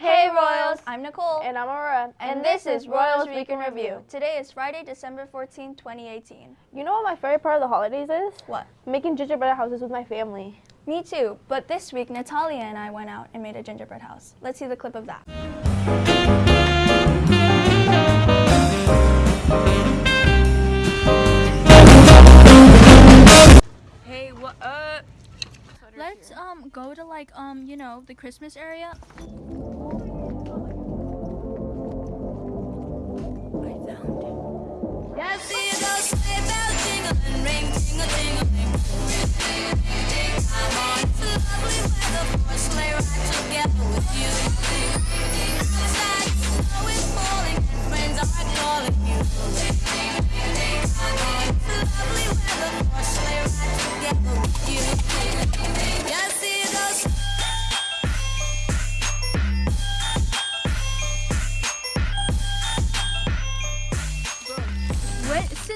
Hey Royals! I'm Nicole. And I'm Aurora. And, this is Royals Week in Review. Today is Friday, December 14, 2018. You know what my favorite part of the holidays is? What? Making gingerbread houses with my family. Me too, but this week Natalia and I went out and made a gingerbread house. Let's see the clip of that. Hey, what up? Let's um go to like um you know the Christmas area. Yes,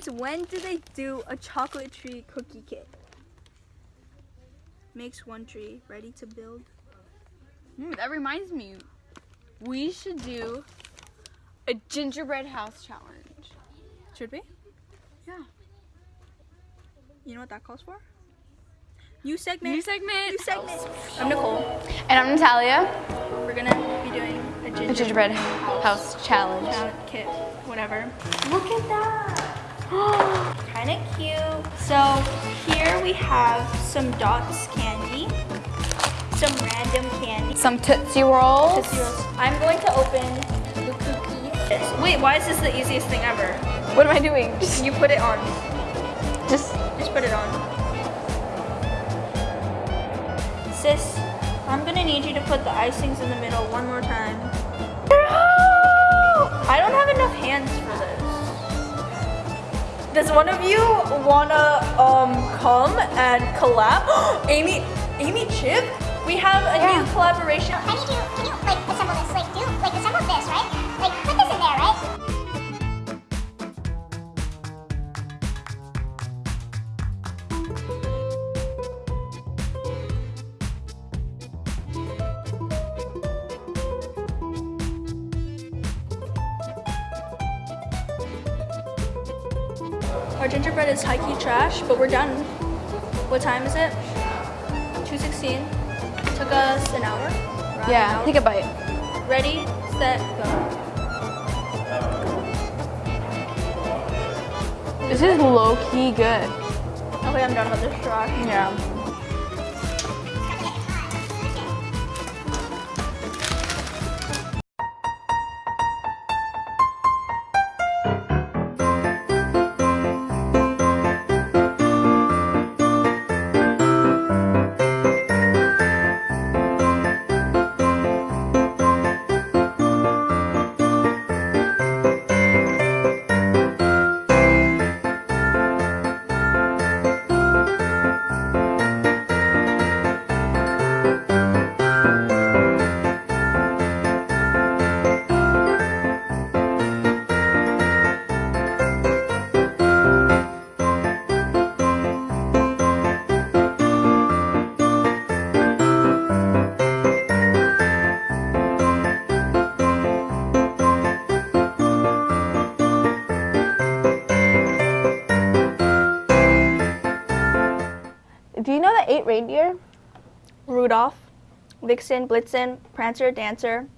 since when do they do a chocolate tree cookie kit? Makes one tree ready to build. Hmm, that reminds me. We should do a gingerbread house challenge. Should we? Yeah. You know what that calls for? New segment. New segment. New segment. I'm Nicole. And I'm Natalia. We're gonna be doing a The ginger gingerbread house challenge. chocolate kit, whatever. Look at that. kind of cute. So here we have some dots candy, some random candy. Some Tootsie Rolls. Tootsie Rolls. I'm going to open the cookies. Wait, why is this the easiest thing ever? What am I doing? Just, You put it on. just Just put it on. Sis, I'm gonna need you to put the icings in the middle one more time. I don't have enough hands for this. Does one of you wanna um come and collab? Amy, Amy Chip, we have a new collaboration. Need you, can you Our gingerbread is high key trash, but we're done. What time is it? 2:16. Took us an hour. Around an yeah. hour. Take a bite. Ready, set, go. This is low key good. Okay, I'm done with this trash. Yeah. Reindeer? Rudolph, Vixen, Blitzen, Prancer, Dancer,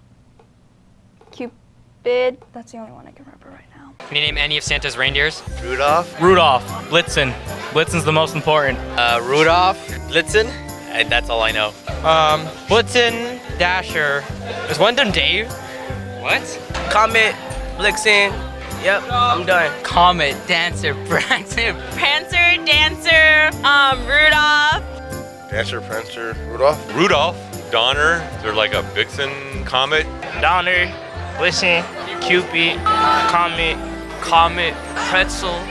Cupid. That's the only one I can remember right now. Can you name any of Santa's reindeers? Rudolph, Rudolph, Blitzen. Blitzen's the most important. uh, Rudolph, Blitzen. That's all I know. Um, Blitzen, Dasher. Is one of them Dave? What? Comet, Blitzen. Yep, I'm done. Comet, Dancer, Prancer. Prancer, Dancer, um, Rudolph. Dancer, Prancer, Rudolph. Rudolph, Donner. They're like a Vixen comet. Donner, Blitzen, Cupid, Comet, Comet, Pretzel,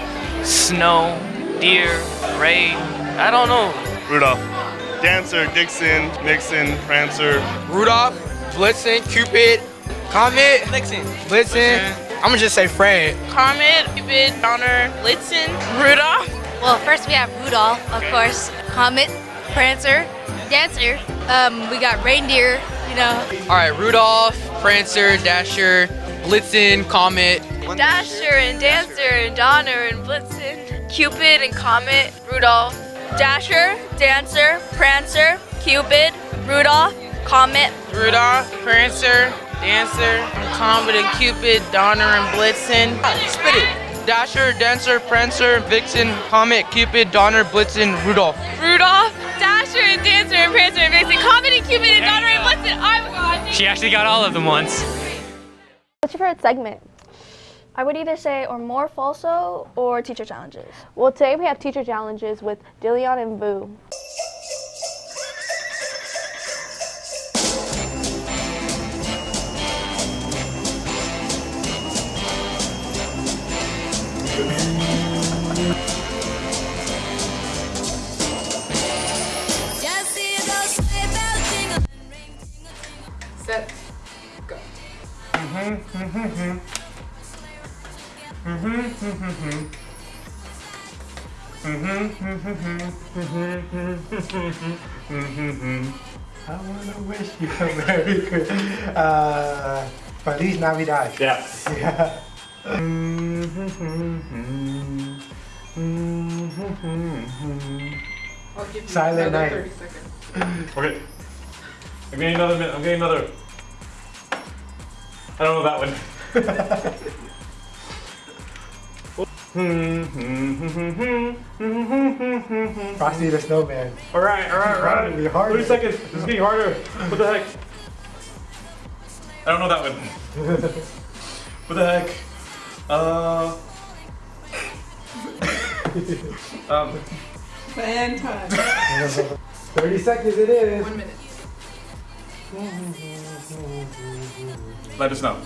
Snow, Deer, Ray. I don't know. Rudolph. Dancer, Dixon, Nixon, Prancer. Rudolph, Blitzen, Cupid, Comet, Blitzen. Blitzen. I'm gonna just say Fred. Comet, Cupid, Donner, Blitzen, Rudolph. Well, first we have Rudolph, of course, Comet, Prancer, Dancer, Um, we got reindeer, you know. All right, Rudolph, Prancer, Dasher, Blitzen, Comet. Dasher and Dancer and Donner and Blitzen, Cupid and Comet, Rudolph. Dasher, Dancer, Prancer, Cupid, Rudolph, Comet. Rudolph, Prancer, Dancer, Comet and Cupid, Donner and Blitzen. Spit it. Dasher, Dancer, Prancer, Vixen, Comet, Cupid, Donner, Blitzen, Rudolph. Rudolph, Dasher and Dancer and Prancer and Vixen, Comet and Cupid and Donner and Blitzen. My god. She actually got all of them once. What's your favorite segment? I would either say or more falso or teacher challenges. Well, today we have teacher challenges with Dillion and Boo. I want to wish you a Merry Christmas. Uh, Feliz Navidad. Yeah. Yeah. I'll give you Silent another night. 30 seconds. Okay. I'm getting another minute. I'm getting another. I don't know that one. Frosty the Snowman. All right, all right, all right. It'll be harder. 30 seconds. This is getting harder. What the heck? I don't know that one. what the heck? Uh. um. Plan time. 30 seconds it is. One minute. Let us know.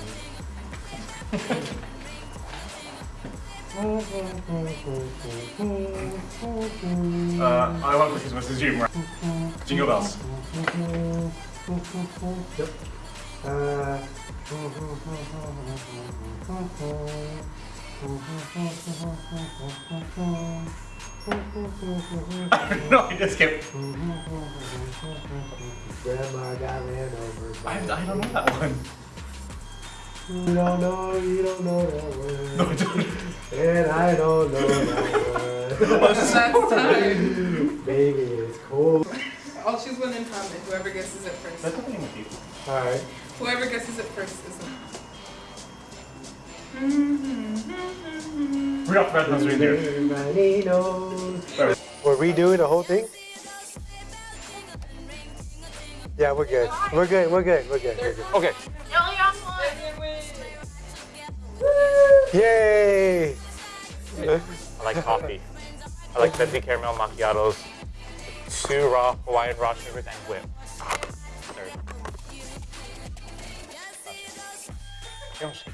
Uh, I want Christmas is Jim. Jingle bells. Yep. Uh, no, I just skipped. Grandma got ran over. I, I don't know that one. You don't know, you don't know that word. No, I don't. And I don't know that word. That's time. Baby, it's cold. I'll choose one in common. Whoever guesses it first. That's nothing with you. Alright. Whoever guesses it first is Mm-hmm. Rudolph the Red-Nosed Reindeer. Everybody We're redoing the whole thing? Yeah, we're good. We're good, we're good, we're good, we're good. Okay. Yay! I like coffee. I like venti caramel macchiatos, two raw Hawaiian raw sugars, and whip. Third.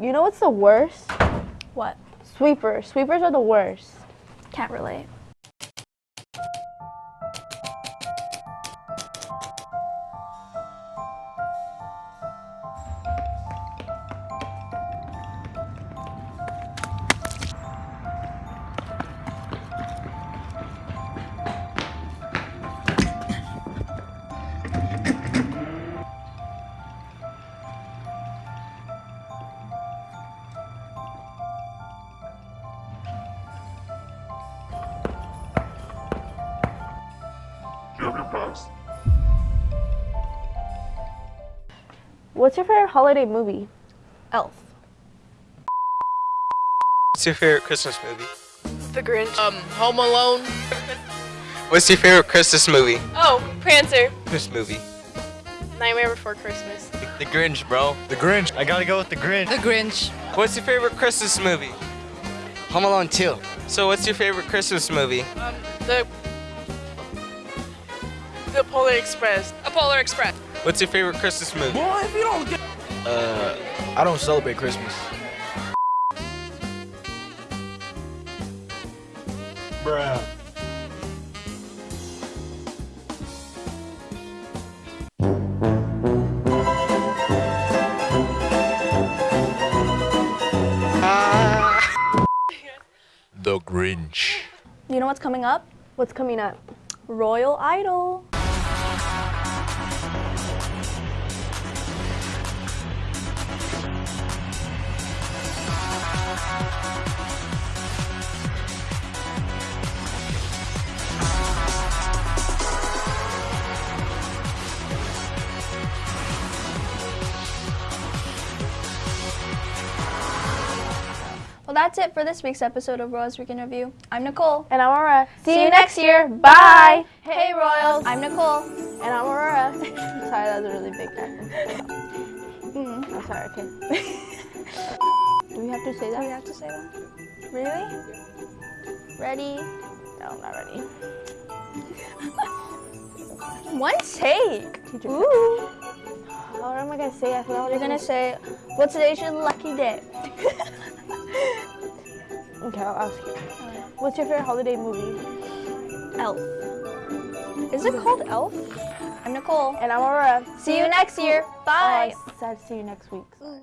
You know what's the worst? What? Sweepers. Sweepers are the worst. Can't relate. What's your favorite holiday movie? Elf. What's your favorite Christmas movie? The Grinch. Um, Home Alone. What's your favorite Christmas movie? Oh, Prancer. Christmas movie. Nightmare Before Christmas. The Grinch, bro. The Grinch. I gotta go with the Grinch. The Grinch. What's your favorite Christmas movie? Home Alone 2. So what's your favorite Christmas movie? Um, the the Polar Express. A Polar Express. What's your favorite Christmas movie? Boy, if you don't get... Uh, I don't celebrate Christmas. Bruh. The Grinch. You know what's coming up? What's coming up? Royal Idol. It for this week's episode of Royals Week in Review. I'm Nicole. And I'm Aurora. See, you next year. Bye. Hey, Royals. I'm Nicole. And I'm Aurora. sorry, that was a really big accent. Mm. I'm sorry, okay. Do we have to say that? Do we have to say that? Really? Ready? No, I'm not ready. One take. Ooh. What am I gonna say? I forgot what You're gonna say, "What's today's your lucky day?" Okay, I'll ask you. What's your favorite holiday movie? Elf. Is it called Elf? I'm Nicole. And I'm Aurora. See you next year. Bye. Oh, I said see you next week. Sorry.